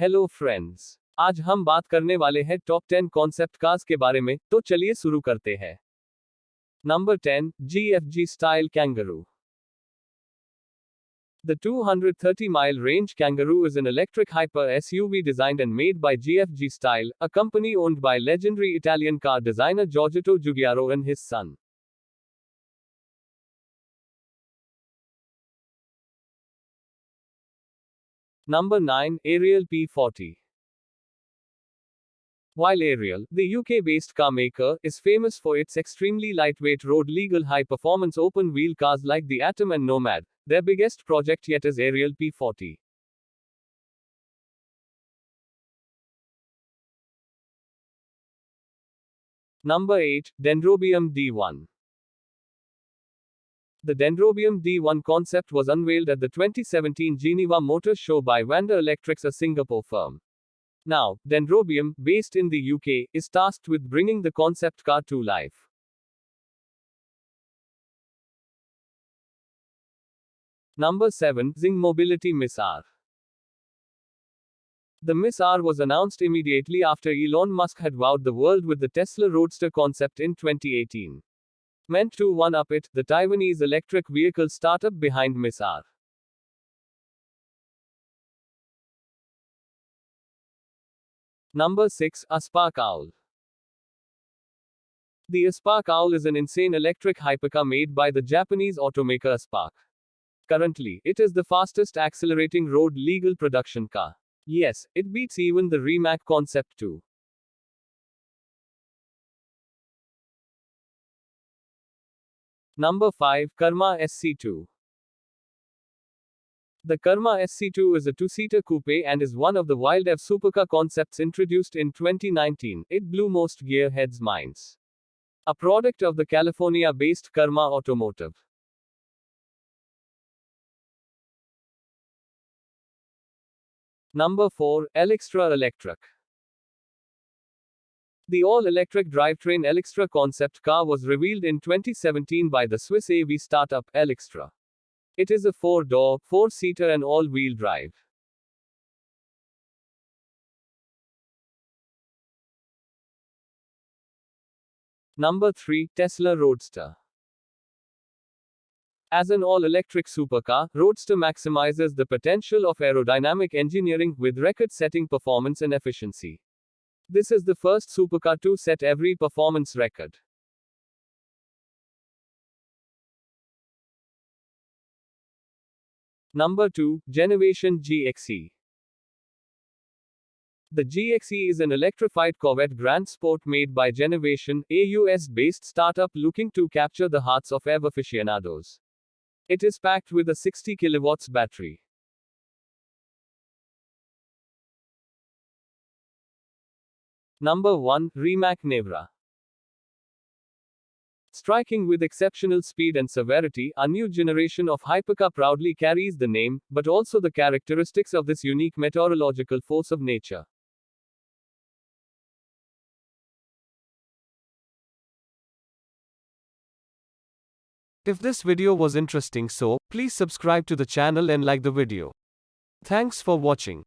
Hello friends आज हम बात करने वाले हैं टॉप 10 कॉन्सेप्ट कार्स के बारे में तो चलिए शुरू करते हैं number 10 GFG style kangaroo The 230 mile range Kangaroo is an electric hyper SUV designed and made by GFG Style, a company owned by legendary Italian car designer Giorgetto Giugiaro and his son. Number 9, Ariel P40. While Ariel, the UK based car maker, is famous for its extremely lightweight road legal high performance open wheel cars like the Atom and Nomad, their biggest project yet is Ariel P40. Number 8, Dendrobium D1. The Dendrobium D1 concept was unveiled at the 2017 Geneva Motor Show by Vanda Electrics, a Singapore firm. Now, Dendrobium, based in the UK, is tasked with bringing the concept car to life. Number 7, Xing Mobility Miss. The Miss was announced immediately after Elon Musk had wowed the world with the Tesla Roadster concept in 2018. Meant to one up it, the Taiwanese electric vehicle startup behind Miss. Number 6 Aspark Owl. The Aspark Owl is an insane electric hypercar made by the Japanese automaker Aspark. Currently, it is the fastest accelerating road legal production car. Yes, it beats even the Rimac Concept 2. Number 5 Karma SC2. The Karma SC2 is a two-seater coupe and is one of the wild F supercar concepts introduced in 2019. It blew most gearheads' minds. A product of the California-based Karma Automotive. Number 4 Elextra Electric. The all-electric drivetrain Elextra concept car was revealed in 2017 by the Swiss AV startup Elextra. It is a four-door, four-seater and all-wheel drive. Number 3, Tesla Roadster. As an all-electric supercar, Roadster maximizes the potential of aerodynamic engineering with record-setting performance and efficiency. This is the first supercar to set every performance record. Number 2, Genovation GXE. The GXE is an electrified Corvette Grand Sport made by Genovation, a US-based startup looking to capture the hearts of EV aficionados. It is packed with a 60 kilowatts battery. Number 1, Rimac Nevera. Striking with exceptional speed and severity, a new generation of hypercar proudly carries the name, but also the characteristics of this unique meteorological force of nature. If this video was interesting so, please subscribe to the channel and like the video. Thanks for watching.